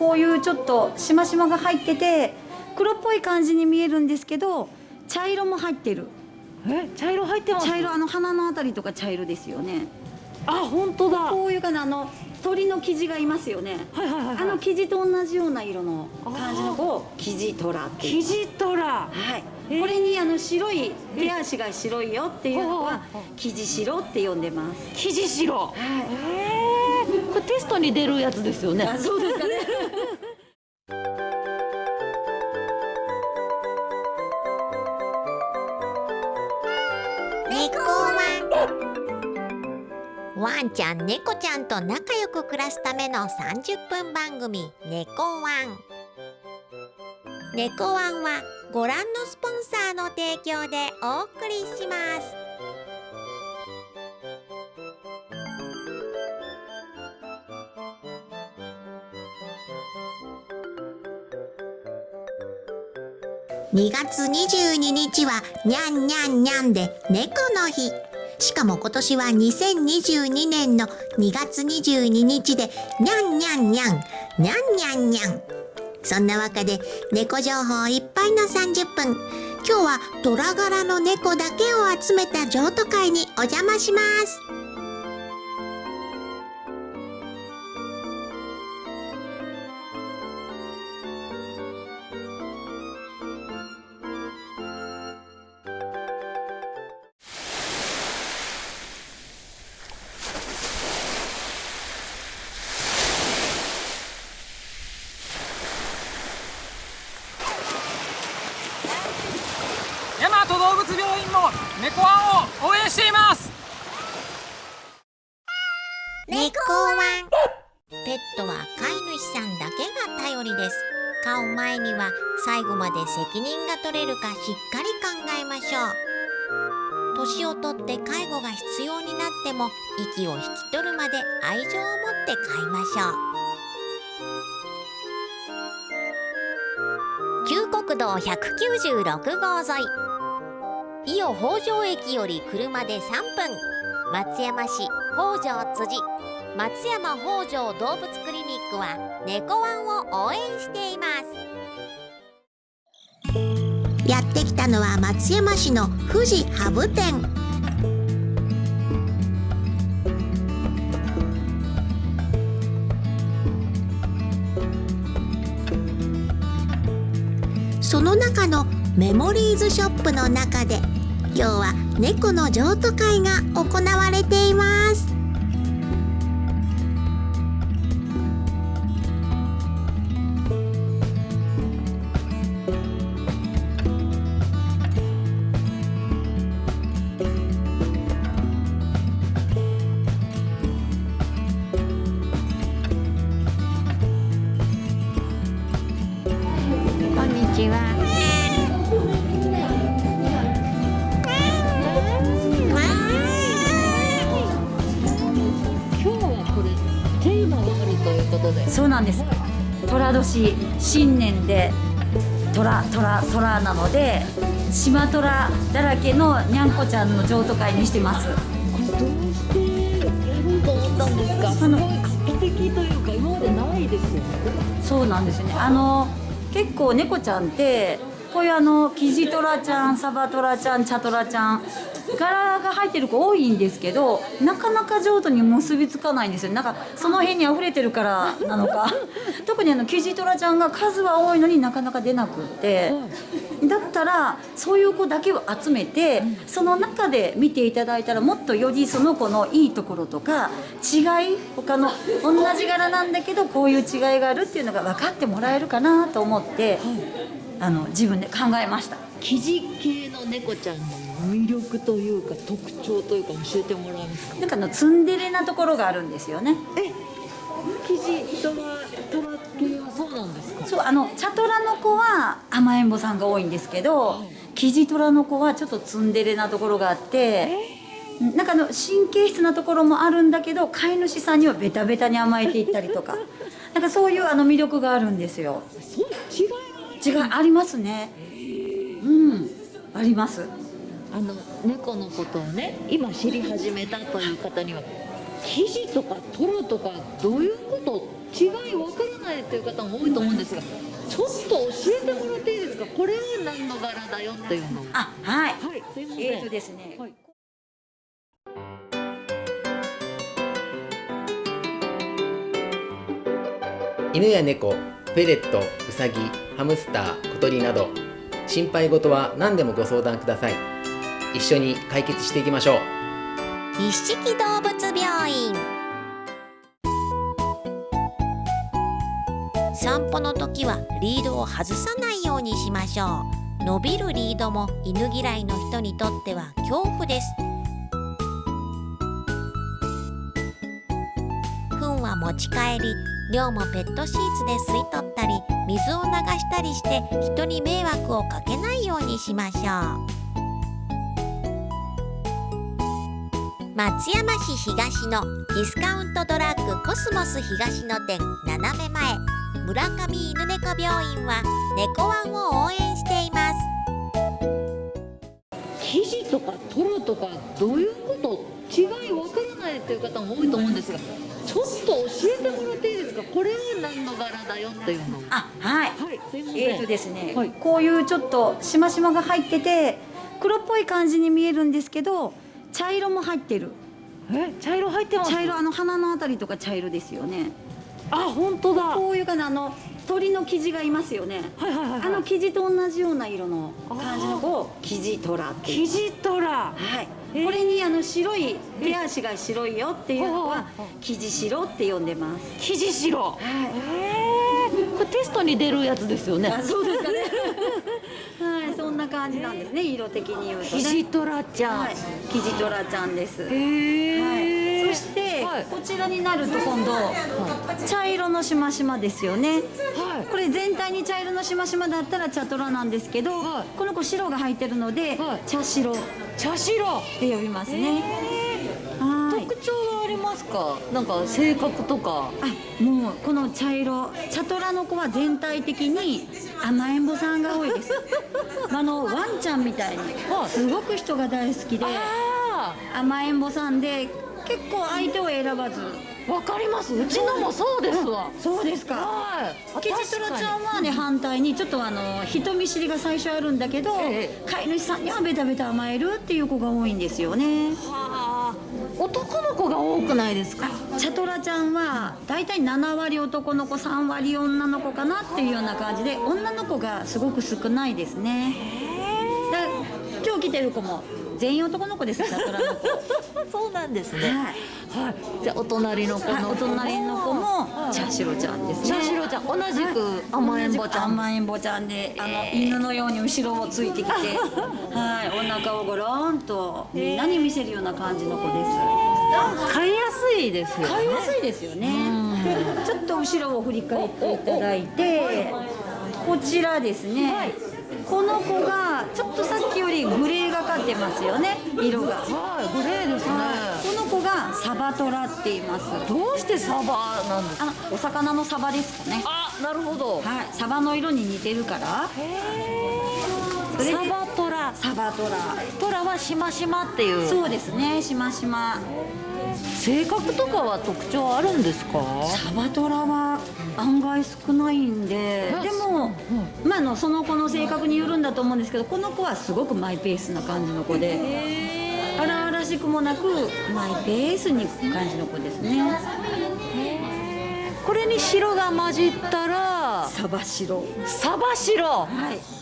こういうちょっとしましまが入ってて黒っぽい感じに見えるんですけど茶色も入ってる。え茶色入ってます？茶色あの鼻のあたりとか茶色ですよね。あ本当だ。こういうかなあの鳥の生地がいますよね。はいはいはい、はい、あの生地と同じような色の感じの子を生地トラっていう。生地トラ。はい、えー。これにあの白い手足が白いよっていうのは生地白って呼んでます。生地白。はい。えー、これテストに出るやつですよね。あそうですかね。猫ワン。ワンちゃん猫ちゃんと仲良く暮らすための30分番組「猫ワン」猫ワンはご覧のスポンサーの提供でお送りします2月22日はにゃんにゃんにゃんで猫の日。しかも今年は2022年の2月22日でにゃんにゃんにゃんにゃんにゃんにゃんそんなわけで猫情報いっぱいの30分。今日は虎柄の猫だけを集めた譲渡会にお邪魔します。猫ワン。ペットは飼い主さんだけが頼りです。飼う前には最後まで責任が取れるかしっかり考えましょう。年をとって介護が必要になっても息を引き取るまで愛情を持って飼いましょう。旧国道196号沿い。伊予北条駅より車で3分。松山市北条辻。松山北条動物クリニックは猫ワンを応援しています。やってきたのは松山市の富士ハブ店その中のメモリーズショップの中で今日は猫の譲渡会が行われています。虎虎なので島虎だらけのにゃんこちゃんの譲渡会にしてます。どうしてやろうと思ったんですか？すごい画期的というか今までないですよね。そうなんですよね。あの結構猫ちゃんってこういうあのキジトラちゃんサバトラちゃんチャトラちゃん柄が入ってる子多いんですけどなかなか譲渡に結びつかないんですよ。なんかその辺に溢れてるからなのか。特にあのキジトラちゃんが数は多いのになかなか出なくって。だったらそういう子だけを集めてその中で見ていただいたらもっとよりその子のいいところとか違い他の同じ柄なんだけどこういう違いがあるっていうのが分かってもらえるかなと思ってあの自分で考えました。生地系の猫ちゃんの魅力というか特徴というか教えてもらえますか？なんかあのツンデレなところがあるんですよね。え生地トラトラ系はそうなんですか？そうあの茶トラの子は甘えん坊さんが多いんですけど、キジトラの子はちょっとツンデレなところがあって、なんかあの神経質なところもあるんだけど飼い主さんにはベタベタに甘えていったりとか なんかそういうあの魅力があるんですよ。そう違いが違いありますね。うんあります。あの猫のことをね今知り始めたという方には生地とかトラとかどういうこと違いわからないっていう方も多いと思うんですがちょっと教えてもらっていいですか？これは何の柄だよっていうのを。あはい。はいすいません。えーとですね、はい。犬や猫、フェレット、ウサギ、ハムスター、小鳥など心配事は何でもご相談ください。一緒に解決していきましょう。一色動物病院。散歩の時はリードを外さないようにしましょう。伸びるリードも犬嫌いの人にとっては恐怖です。糞は持ち帰り尿もペットシーツで吸い取ったりしたりして人に迷惑をかけないようにしましょう。松山市東のディスカウントドラッグコスモス東野店斜め前。村上犬猫病院は猫ワンを応援しています。生地とかトロとかどういうこと？違いわからないっていう方も多いと思うんですがちょっと教えてもらっていいですか？これは何の柄だよっていうのを。あはい。はいえーとですね、はい。こういうちょっとしましまが入ってて黒っぽい感じに見えるんですけど茶色も入ってる。え？茶色入ってます？茶色あの鼻のあたりとか茶色ですよね。あ本当だ。はこういうかなあの鳥の生地がいますよね。いはいはいはい。あの生地と同じような色の感じの子を生地トラっていう。生地トラ。はい、えーこれにあの白い手足が白いよっていうのは生地白って呼んでます。生地白はい。えー、これテストに出るやつですよねあ、そうですかね。はい、そんな感じなんですね。色的に言うとね。生地トラちゃん、はい、生地トラちゃんです。へはえい、そして、はいこちらになると今度、茶色のしましまですよね。はいこれ全体に茶色のしましまだったら茶トラなんですけど、はい。この子白が入ってるので、はい。茶白。っ茶白。て呼びますね。はい。特徴はありますか？なんか性格とか。あもうこの茶色。茶トラの子は全体的に甘えん坊さんが多いです。あのワンちゃんみたいに。はい。すごく人が大好きであ甘えん坊さんで結構相手を選ばず。あわかります。うちのもそうですわ。そうですか。はい。キジトラちゃんはね反対にちょっとあの人見知りが最初あるんだけど、ええ。飼い主さんにはベタベタ甘えるっていう子が多いんですよね。はあ。男の子が多くないですか？茶トラちゃんは大体7割男の子3割女の子かなっていうような感じで女の子がすごく少ないですね。だ今日来てる子も全員男の子です茶トラの子。そうなんですね。はい。はいじゃあお隣の子の子隣の子も茶白ちゃんですね。茶白ちゃん同じく甘えん坊ちゃん。甘えん坊ちゃんであの犬のように後ろをついてきて はい。お腹をゴロンとみんなに見せるような感じの子です。飼いやすいですよね。買いやすいですよね。ちょっと後ろを振り返っていただいてこちらですね、この子がちょっとさっきよりグレーがかってますよね色が。はいグレーですね。この子がサバトラって言います。どうしてサバなんですか？お魚のサバですかね。あなるほど。はい。サバの色に似てるから。それでサバトラサバトラ。トラはしましまっていう。そうですね。しましま。性格とかは特徴あるんですか？サバトラは案外少ないんででも、まあ、あのその子の性格によるんだと思うんですけどこの子はすごくマイペースな感じの子で荒々しくもなくマイペースに感じの子ですね。これに白が混じったらサバ白サバ白はい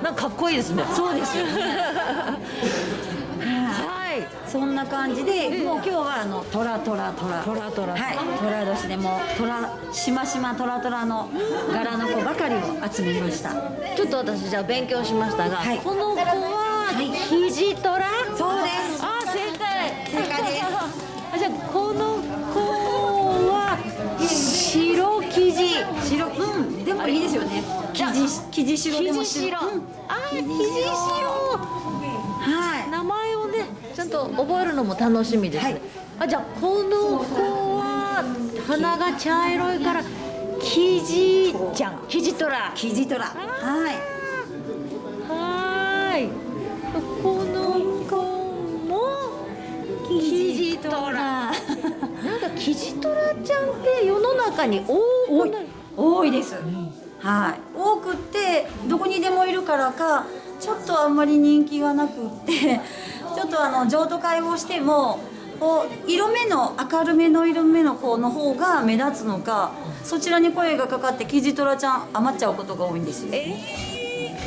なんかかっこいいですね。そうです。はい。そんな感じで、もう今日はあのトラトラトラ。トラトラ。はい。トラ年でもトラしましまトラトラの柄の子ばかりを集めました。ちょっと私じゃあ勉強しましたが、はい。この子ははい。キジトラ？そうです。あ正解。正解です。あじゃあこの白生地。白うんでもいいですよね。生地生地白でも生地白、うん。あ生地白。はい。名前をねちゃんと覚えるのも楽しみですね、はい。あじゃあこの子は鼻が茶色いからキジちゃん。キジトラ。生地トラ。はいキジトラちゃんって世の中に多多い？多いです、はい。多くってどこにでもいるからかちょっとあんまり人気がなくって ちょっとあの譲渡会をしてもこう色目の明るめの色目の子の方が目立つのかそちらに声がかかってキジトラちゃん余っちゃうことが多いんですよ。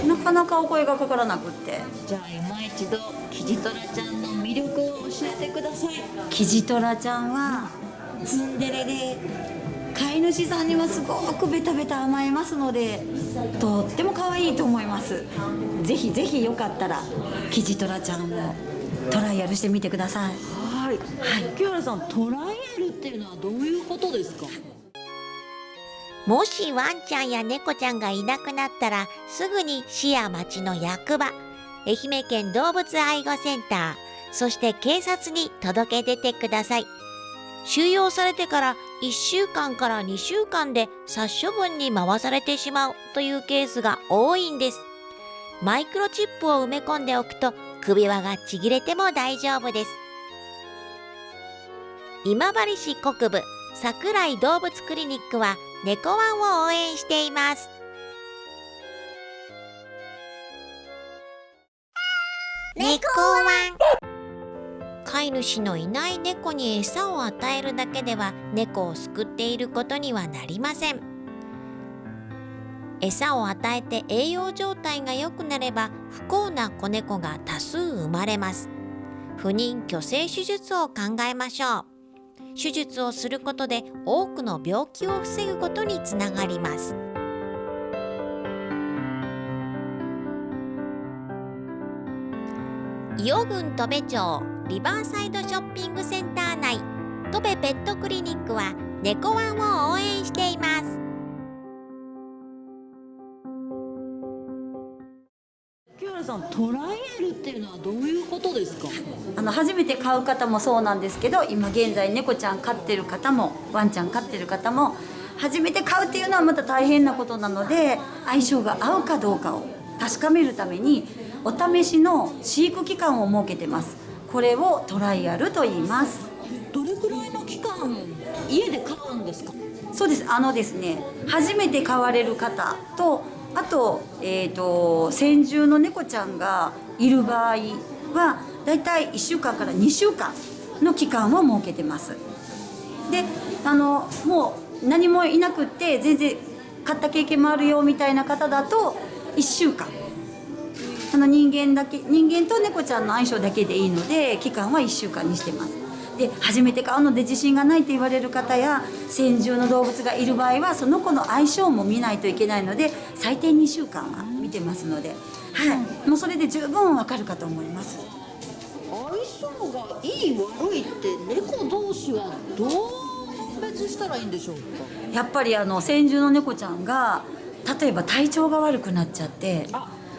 なかなかお声がかからなくって。じゃあ今一度キジトラちゃんの魅力を教えてください。キジトラちゃんはツンデレで飼い主さんにはすごくベタベタ甘えますのでとっても可愛いと思います。ぜひぜひよかったらキジトラちゃんをトライアルしてみてください。はい。木原さんトライアルっていうのはどういうことですか？もしワンちゃんや猫ちゃんがいなくなったらすぐに市や町の役場愛媛県動物愛護センターそして警察に届け出てください収容されてから1週間から2週間で殺処分に回されてしまうというケースが多いんです。マイクロチップを埋め込んでおくと首輪がちぎれても大丈夫です。今治市国部桜井動物クリニックは猫ワンを応援しています。猫ワン。飼い主のいない猫に餌を与えるだけでは猫を救っていることにはなりません。餌を与えて栄養状態が良くなれば不幸な子猫が多数生まれます。不妊去勢手術を考えましょう。手術をすることで多くの病気を防ぐことにつながります。伊予郡戸部町リバーサイドショッピングセンター内。戸部ペットクリニックは猫ワンを応援しています。木原さんトライアルっていうのはどういうことですか？あの初めて飼う方もそうなんですけど今現在猫ちゃん飼ってる方もワンちゃん飼ってる方も初めて飼うっていうのはまた大変なことなので相性が合うかどうかを確かめるためにお試しの飼育期間を設けてますこれをトライアルと言います。どれくらいの期間家で飼うんですか？そうです。あのですね初めて飼われる方とあと,、えー、と先住の猫ちゃんがいる場合はだいたい1週間から2週間の期間を設けてます。であのもう何もいなくって全然飼った経験もあるよみたいな方だと1週間あの人間だけ人間と猫ちゃんの相性だけでいいので期間は1週間にしてます。で初めて飼うので自信がないって言われる方や先住の動物がいる場合はその子の相性も見ないといけないので最低2週間は見てますので、はい、もうそれで十分わかるかと思います。相性がいい悪いって猫同士はどう判別したらいいんでしょうか？やっぱりあの先住の猫ちゃんが例えば体調が悪くなっちゃって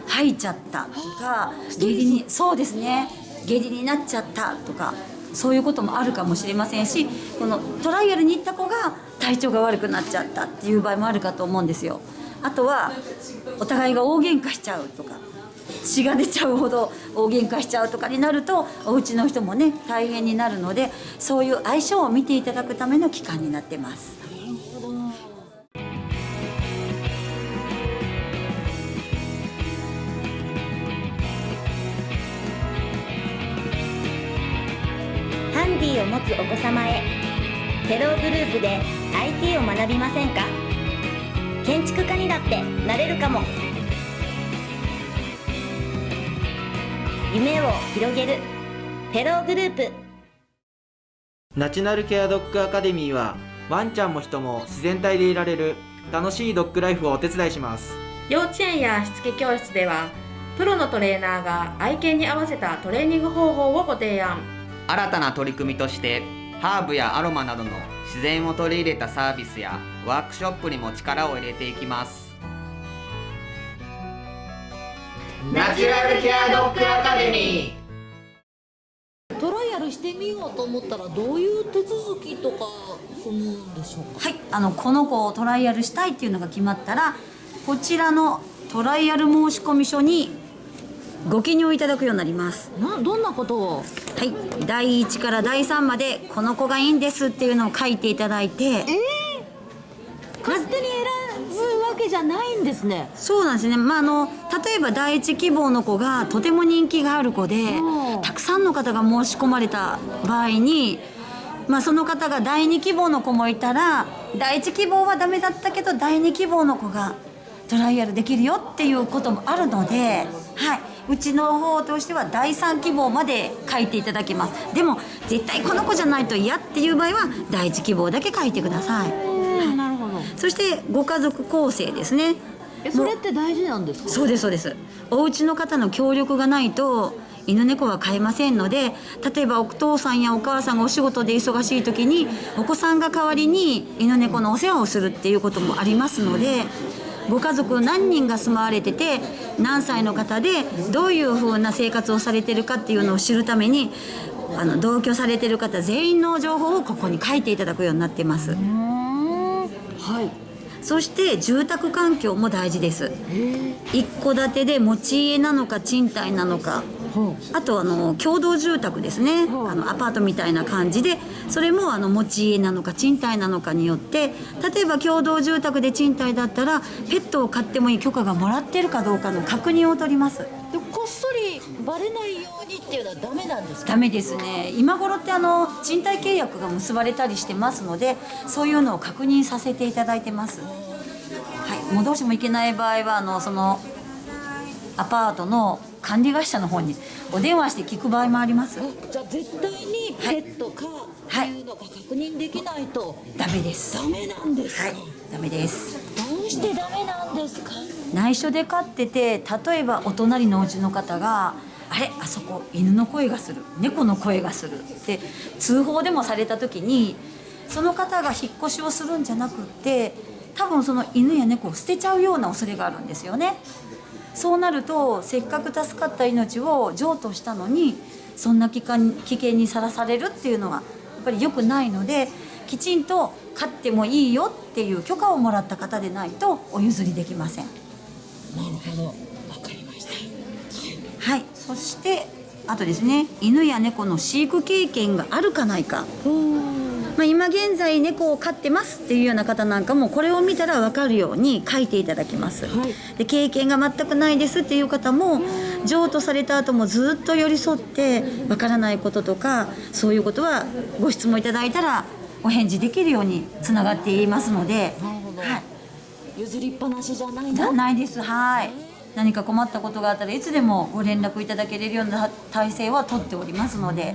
吐いちゃったとか下痢にそうですね下痢になっちゃったとかそういうこともあるかもしれませんしこのトライアルに行った子が体調が悪くなっちゃったっていう場合もあるかと思うんですよ。あとはお互いが大喧嘩しちゃうとか血が出ちゃうほど大喧嘩しちゃうとかになるとお家の人もね大変になるのでそういう相性を見ていただくための期間になってます。を持つお子様へ。テローグループで IT を学びませんか？建築家にだってなれるかも。夢を広げる。テローグループ。ナチュラルケアドッグアカデミーはワンちゃんも人も自然体でいられる楽しいドッグライフをお手伝いします。幼稚園やしつけ教室ではプロのトレーナーが愛犬に合わせたトレーニング方法をご提案新たな取り組みとしてハーブやアロマなどの自然を取り入れたサービスやワークショップにも力を入れていきます。ナチュラルケアドッグアカデミー。トライアルしてみようと思ったらどういう手続きとか踏むんでしょうか？はい、あのこの子をトライアルしたいっていうのが決まったらこちらのトライアル申込書にご記入いただくようになります。などんなことを？はい。第1から第3までこの子がいいんですっていうのを書いていただいて。勝手に選ぶわけじゃないんですね。そうなんですね、まあ、あの例えば第一希望の子がとても人気がある子でうん。たくさんの方が申し込まれた場合に、まあ、その方が第二希望の子もいたら第一希望はダメだったけど第二希望の子がトライアルできるよっていうこともあるので、はい、うちの方としては第三希望まで書いていただきます。でも絶対この子じゃないと嫌っていう場合は第一希望だけ書いてください。なるほど。そしてご家族構成ですね。えそれって大事なんですか？そうですそうです。お家の方の協力がないと犬猫は飼えませんので例えばお父さんやお母さんがお仕事で忙しい時にお子さんが代わりに犬猫のお世話をするっていうこともありますのでご家族何人が住まわれてて何歳の方でどういうふうな生活をされてるかっていうのを知るためにあの同居されてる方全員の情報をここに書いていただくようになってます。はい。そして住宅環境も大事です。一戸建てで持ち家なのか賃貸なのかあとあの共同住宅ですね。あのアパートみたいな感じでそれもあの持ち家なのか賃貸なのかによって例えば共同住宅で賃貸だったらペットを飼ってもいい許可がもらってるかどうかの確認を取ります。でこっそりバレないようにっていうのはダメなんですか？ダメですね。今頃ってあの賃貸契約が結ばれたりしてますのでそういうのを確認させていただいてます。はい。もうどうしてもいけない場合はあのそのアパートの管理会社の方にお電話して聞く場合もあります。じゃあ絶対にペットかっていうのが確認できないと。ダメです。ダメなんですか、はい。ダメです。どうしてダメなんですか？内緒で飼ってて例えばお隣のお家の方が「あれ？あそこ犬の声がする。猫の声がする」って通報でもされた時にその方が引っ越しをするんじゃなくって多分その犬や猫を捨てちゃうような恐れがあるんですよね。そうなるとせっかく助かった命を譲渡したのにそんな危険危険にさらされるっていうのはやっぱり良くないのできちんと飼ってもいいよっていう許可をもらった方でないとお譲りできません。なるほど。わかりました。はい、そしてあとですね犬や猫の飼育経験があるかないか、まあ、今現在猫を飼ってますっていうような方なんかもこれを見たら分かるように書いていただきます、で経験が全くないですっていう方も譲渡された後もずっと寄り添って分からないこととかそういうことはご質問いただいたらお返事できるようにつながっていますので、はい、譲りっぱなしじゃないじゃないです。はい。何か困ったことがあったらいつでもご連絡いただけれるような体制は取っておりますので、はい、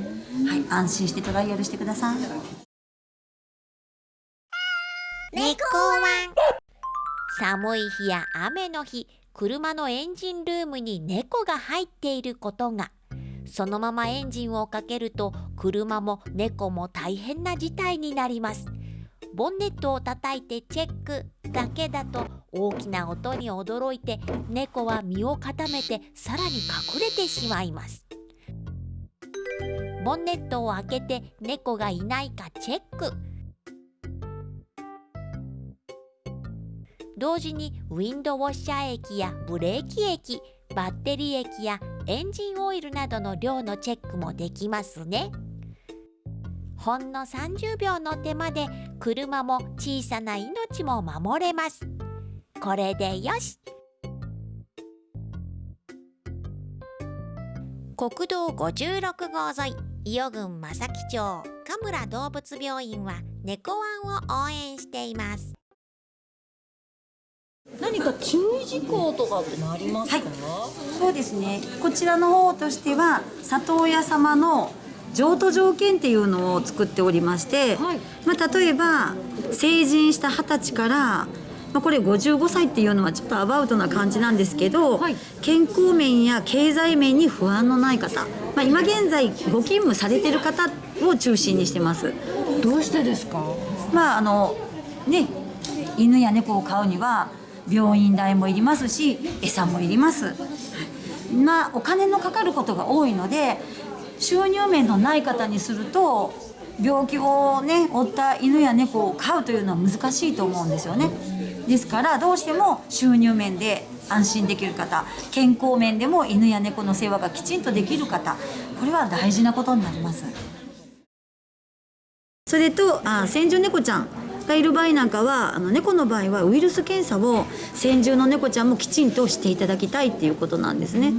安心してトライアルしてください猫ワン。寒い日や雨の日車のエンジンルームに猫が入っていることが。そのままエンジンをかけると車も猫も大変な事態になります。ボンネットを叩いてチェックだけだと大きな音に驚いて猫は身を固めてさらに隠れてしまいます。ボンネットを開けて猫がいないかチェック。同時にウィンドウォッシャー液やブレーキ液バッテリー液やエンジンオイルなどの量のチェックもできますね。ほんの30秒の手間で車も小さな命も守れます。これでよし。国道56号沿い伊予郡正木町神村動物病院は猫ワンを応援しています。何か注意事項とかってのありますか、そうですね。こちらの方としては里親様の譲渡条件っていうのを作っておりまして、まあ、例えば成人した二十歳から、まあ、これ55歳っていうのはちょっとアバウトな感じなんですけど、健康面や経済面に不安のない方、まあ、今現在ご勤務されてる方を中心にしてます。どうしてですか？まああのね犬や猫を飼うには病院代もいりますし餌もいります。まあお金のかかることが多いので収入面のない方にすると病気をね負った犬や猫を飼うというのは難しいと思うんですよね。ですからどうしても収入面で安心できる方健康面でも犬や猫の世話がきちんとできる方これは大事なことになります。それとあ先住猫ちゃん。がいる場合なんかはあの猫の場合はウイルス検査を先住の猫ちゃんもきちんとしていただきたいっていうことなんですね。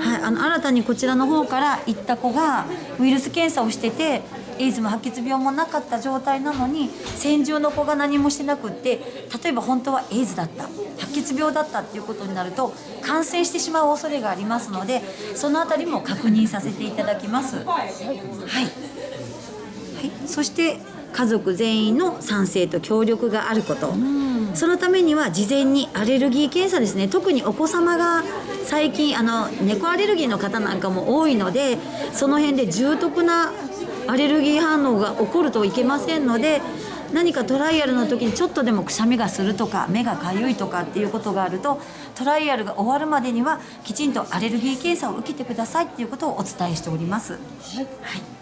はい、あの新たにこちらの方から行った子がウイルス検査をしててエイズも白血病もなかった状態なのに先住の子が何もしてなくって例えば本当はエイズだった白血病だったっていうことになると感染してしまう恐れがありますのでそのあたりも確認させていただきます。はい、はい、そして家族全員の賛成と協力があること、そのためには事前にアレルギー検査ですね。特にお子様が最近あの猫アレルギーの方なんかも多いのでその辺で重篤なアレルギー反応が起こるといけませんので何かトライアルの時にちょっとでもくしゃみがするとか目がかゆいとかっていうことがあるとトライアルが終わるまでにはきちんとアレルギー検査を受けてくださいっていうことをお伝えしております。はい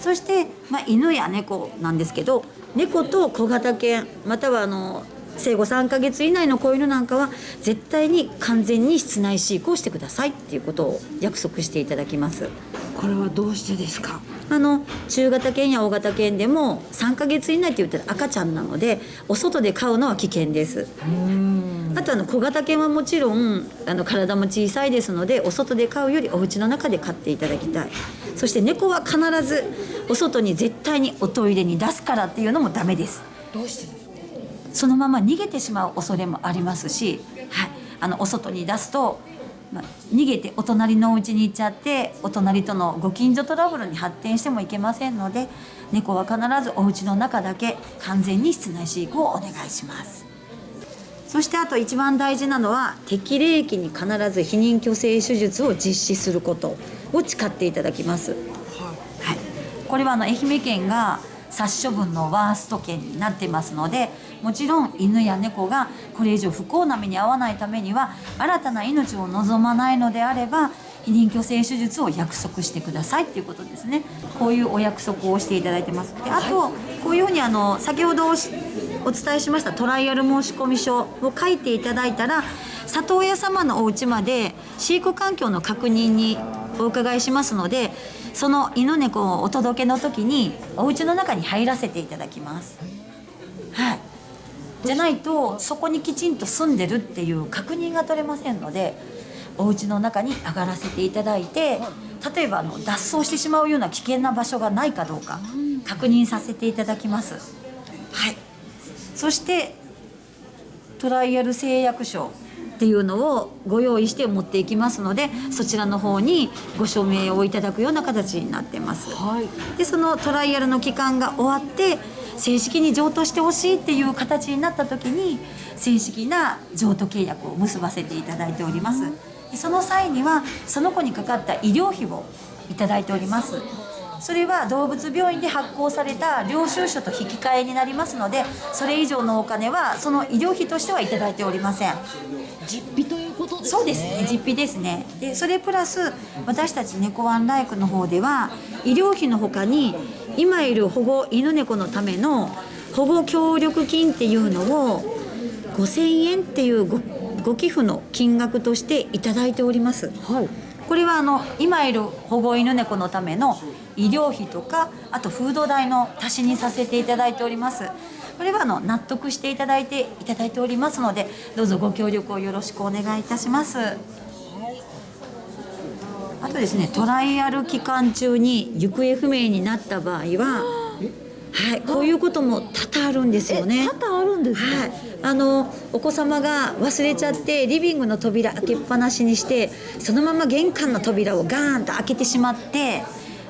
そして、まあ、犬や猫なんですけど猫と小型犬またはあの生後3ヶ月以内の子犬なんかは絶対に完全に室内飼育をしてくださいっていうことを約束していただきます。これはどうしてですか？あの中型犬や大型犬でも3ヶ月以内って言ったら赤ちゃんなのでお外で飼うのは危険です。あとあの小型犬はもちろんあの体も小さいですのでお外で飼うよりお家の中で飼っていただきたいそして猫は必ずお外に絶対におトイレに出すからっていうのもダメです。どうしてそのまま逃げてしまう恐れもありますし、はい、あのお外に出すと、まあ、逃げてお隣のお家に行っちゃってお隣とのご近所トラブルに発展してもいけませんので猫は必ずお家の中だけ完全に室内飼育をお願いしますそしてあと一番大事なのは適齢期に必ず避妊去勢手術を実施することを誓っていただきます、はい、これはあの愛媛県が殺処分のワースト県になっていますのでもちろん犬や猫がこれ以上不幸な目に遭わないためには新たな命を望まないのであれば避妊去勢手術を約束してくださいっていうことですね。こういうお約束をしていただいてます。であとこういうふうにあの先ほどお伝えしましたトライアル申込書を書いていただいたら里親様のお家まで飼育環境の確認にお伺いしますのでその犬猫をお届けの時にお家の中に入らせていただきます。はいじゃないとそこにきちんと住んでるっていう確認が取れませんのでお家の中に上がらせていただいて例えばあの脱走してしまうような危険な場所がないかどうか確認させていただきます。はい、そしてトライアル誓約書っていうのをご用意して持っていきますのでそちらの方にご署名をいただくような形になってます。はい、でそのトライアルの期間が終わって正式に譲渡してほしいっていう形になった時に正式な譲渡契約を結ばせていただいております。でその際にはその子にかかった医療費をいただいておりますそれは動物病院で発行された領収書と引き換えになりますのでそれ以上のお金はその医療費としてはいただいておりません。実費ということですね。そうですね。実費ですね。でそれプラス私たち猫ワンライクの方では医療費のほかに今いる保護犬猫のための保護協力金っていうのを5000円っていうごご寄付の金額としていただいております、はい、これはあの今いる保護犬猫のための医療費とかあとフード代の足しにさせていただいておりますこれはあの納得していただいていただいておりますのでどうぞご協力をよろしくお願いいたします、あとですねトライアル期間中に行方不明になった場合ははい、こういうことも多々あるんですよね。多々あるんですか？はい、あのお子様が忘れちゃってリビングの扉開けっぱなしにしてそのまま玄関の扉をガーンと開けてしまって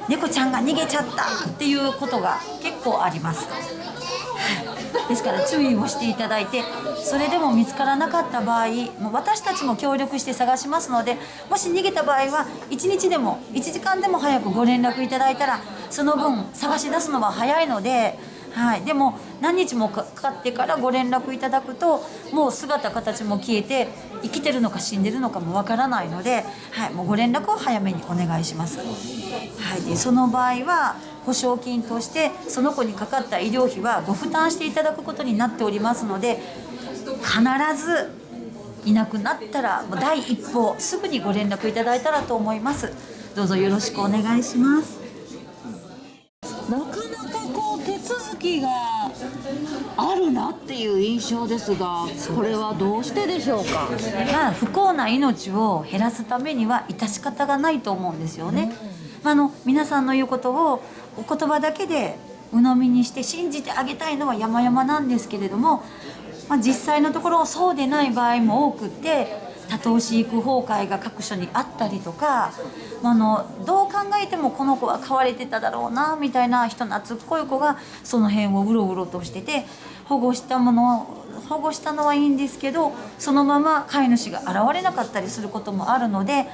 猫ちゃんが逃げちゃったっていうことが結構あります。ですから注意をしていただいてそれでも見つからなかった場合もう私たちも協力して探しますのでもし逃げた場合は1日でも1時間でも早くご連絡いただいたらその分探し出すのは早いので。はい、でも何日もかかってからご連絡いただくともう姿形も消えて生きてるのか死んでるのかもわからないので、はい、もうご連絡を早めにお願いします。はい、でその場合は保証金としてその子にかかった医療費はご負担していただくことになっておりますので必ずいなくなったらもう第一報すぐにご連絡いただいたらと思いますどうぞよろしくお願いしますなかなかこう手続きがあるなっていう印象ですがこれはどうしてでしょうか？まあ不幸な命を減らすためには致し方がないと思うんですよね、あの皆さんの言うことをお言葉だけで鵜呑みにして信じてあげたいのは山々なんですけれども、まあ、実際のところそうでない場合も多くって多頭飼育崩壊が各所にあったりとかあのどう考えてもこの子は飼われてただろうなみたいな人懐っこい子がその辺をうろうろとしてて保護したものを保護したのはいいんですけどそのまま飼い主が現れなかったりすることもあるので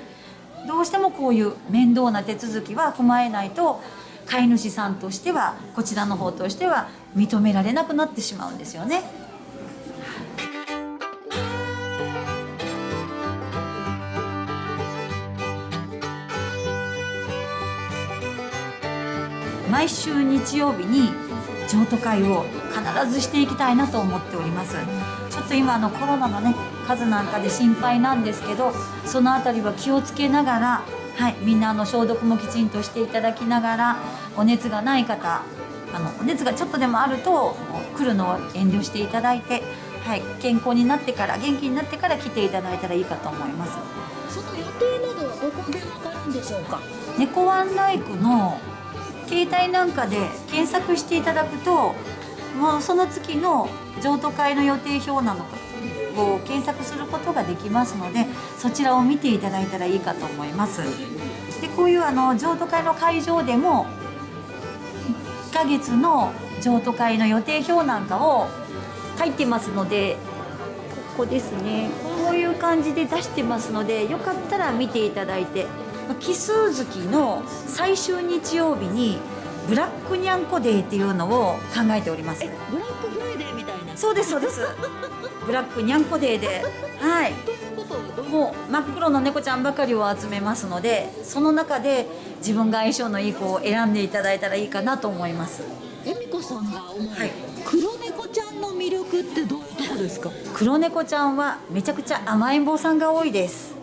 どうしてもこういう面倒な手続きは踏まえないと飼い主さんとしてはこちらの方としては認められなくなってしまうんですよね。毎週日曜日に譲渡会を必ずしていきたいなと思っております。ちょっと今あのコロナのね数なんかで心配なんですけどそのあたりは気をつけながらはいみんなあの消毒もきちんとしていただきながらお熱がない方あのお熱がちょっとでもあると来るのを遠慮していただいて、はい、健康になってから元気になってから来ていただいたらいいかと思います。その予定などはどこでわかるんでしょうか？猫ワンライクの携帯なんかで検索していただくともうその月の譲渡会の予定表なのかを検索することができますのでそちらを見ていただいたらいいかと思います。でこういうあの譲渡会の会場でも1ヶ月の譲渡会の予定表なんかを書いてますのでここですね。こういう感じで出してますのでよかったら見ていただいて。奇数月の最終日曜日にブラックにゃんこデーっていうのを考えております。ブラックフライデーみたいな。そうですそうです。ブラックにゃんこデーではい。もう真っ黒の猫ちゃんばかりを集めますのでその中で自分が相性のいい子を選んでいただいたらいいかなと思います。恵美子さんが思う、はい。黒猫ちゃんの魅力ってどういうとこですか？黒猫ちゃんはめちゃくちゃ甘えん坊さんが多いです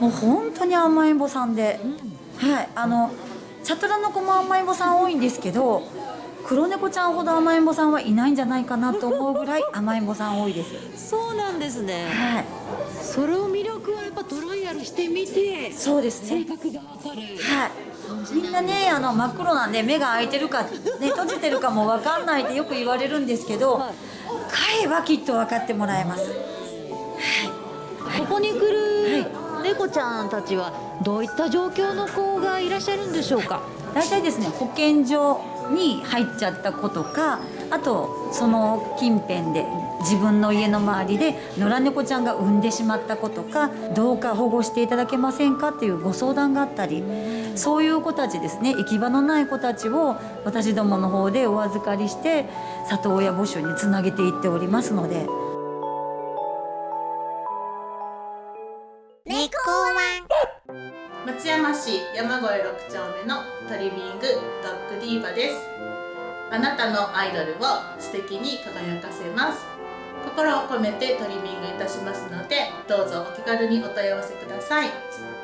もう本当に甘えん坊さんで、はいあのチャトラの子も甘えん坊さん多いんですけど黒猫ちゃんほど甘えん坊さんはいないんじゃないかなと思うぐらい甘えん坊さん多いです。そうなんですね。はい。それを魅力はやっぱトライアルしてみてそうですね。性格がわかる。はい。みんなねあの真っ黒なんで目が開いてるか、ね、閉じてるかも分かんないってよく言われるんですけど、飼えばきっと分かってもらえます。ここに来る猫ちゃんたちはどういった状況の子がいらっしゃるんでしょうか？大体ですね保健所に入っちゃった子とかあとその近辺で自分の家の周りで野良猫ちゃんが産んでしまった子とかどうか保護していただけませんかっていうご相談があったりそういう子たちですね行き場のない子たちを私どもの方でお預かりして里親募集につなげていっておりますので市山越6丁目のトリミングドッグディーバです。あなたのアイドルを素敵に輝かせます。心を込めてトリミングいたしますのでどうぞお気軽にお問い合わせください。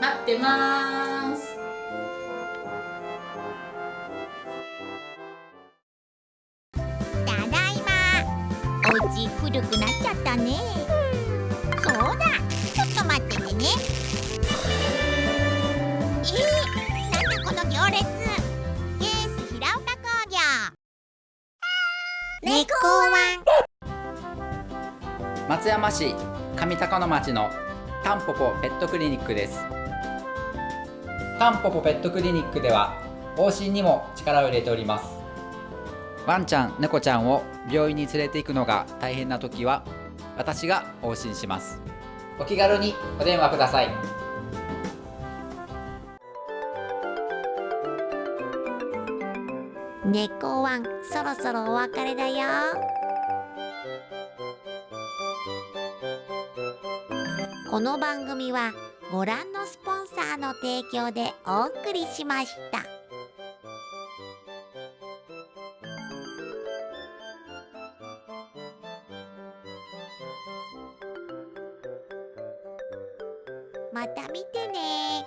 待ってます。ただいま。お家古くなっちゃったね。松山市上高野町のタンポポペットクリニックです。タンポポペットクリニックでは往診にも力を入れております。ワンちゃん猫ちゃんを病院に連れて行くのが大変な時は私が往診します。お気軽にお電話ください。猫ワンそろそろお別れだよ。この番組はご覧のスポンサーの提供でお送りしました。また見てね